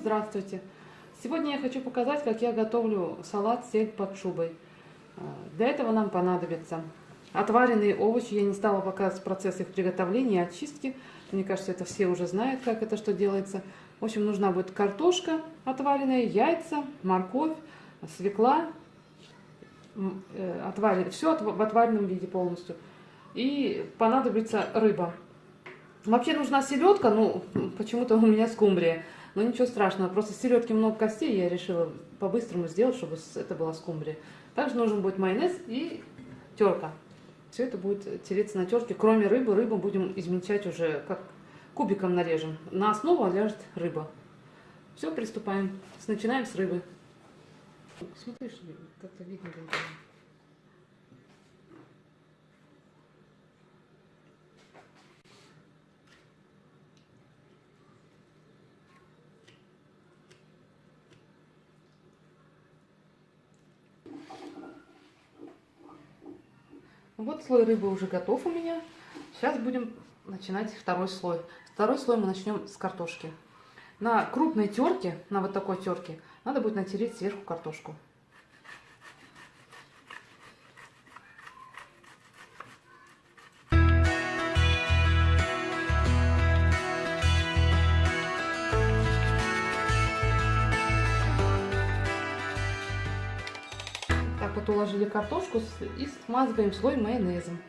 Здравствуйте! Сегодня я хочу показать, как я готовлю салат сель под шубой. А, для этого нам понадобятся отваренные овощи. Я не стала показывать процесс их приготовления и очистки. Мне кажется, это все уже знают, как это что делается. В общем, нужна будет картошка отваренная, яйца, морковь, свекла, э, отварен... все в отваренном виде полностью. И понадобится рыба. Вообще нужна селедка, ну, почему-то у меня скумбрия. Но ничего страшного, просто селедки много костей, я решила по-быстрому сделать, чтобы это была скумбрия. Также нужен будет майонез и терка. Все это будет тереться на терке, кроме рыбы. Рыбу будем измельчать уже, как кубиком нарежем. На основу ляжет рыба. Все, приступаем. Начинаем с рыбы. Смотри, как-то видно будет. Вот слой рыбы уже готов у меня. Сейчас будем начинать второй слой. Второй слой мы начнем с картошки. На крупной терке, на вот такой терке, надо будет натереть сверху картошку. Вот уложили картошку и смазываем слой майонезом.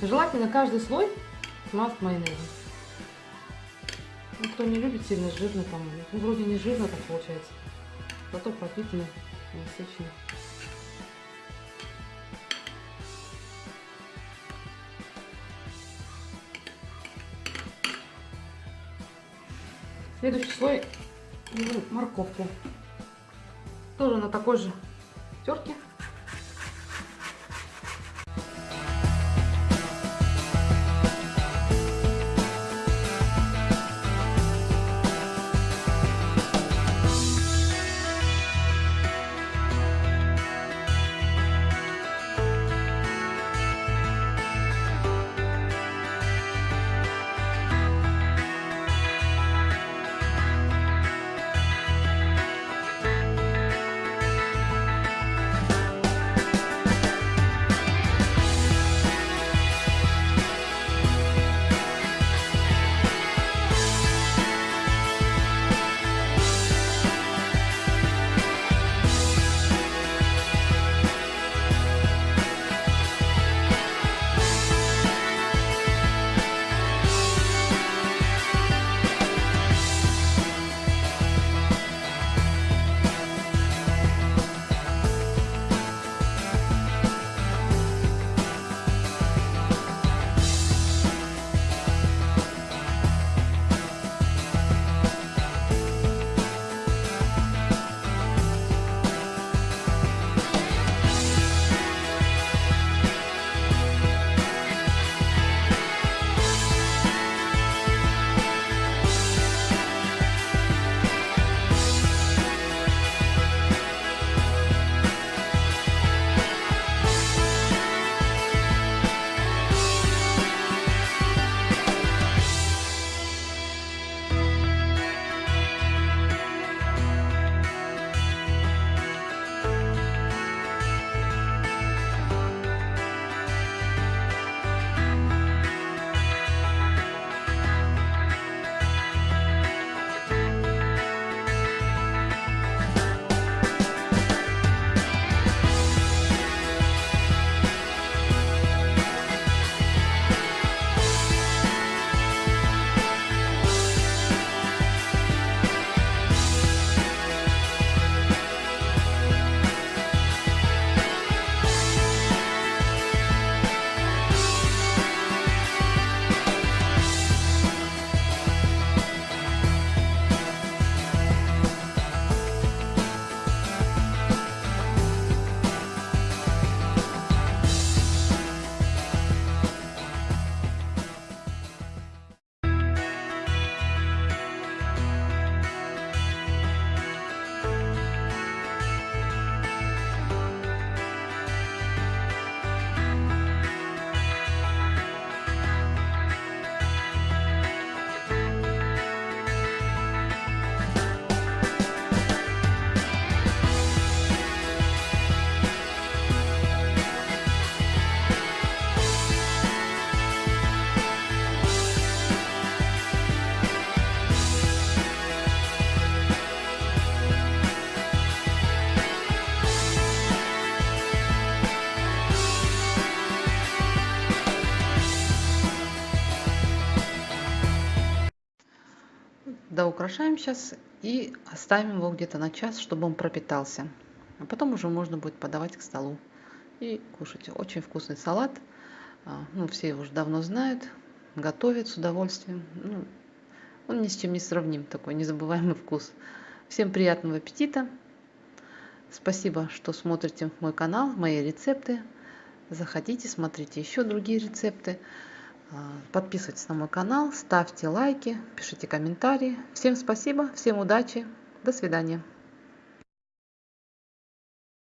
Желательно каждый слой смазать майонезом. Ну, кто не любит сильно жирно, там, ну, вроде не жирно так получается, зато пропитанно, насыщенно. Следующий слой морковку. Тоже на такой же терке. Украшаем сейчас и оставим его где-то на час, чтобы он пропитался. А потом уже можно будет подавать к столу и кушать. Очень вкусный салат. А, ну, все его уже давно знают, готовят с удовольствием. Ну, он ни с чем не сравним, такой незабываемый вкус. Всем приятного аппетита! Спасибо, что смотрите мой канал, мои рецепты. Заходите, смотрите еще другие рецепты. А, подписывайтесь на мой канал, ставьте лайки, пишите комментарии. Всем спасибо, всем удачи, до свидания.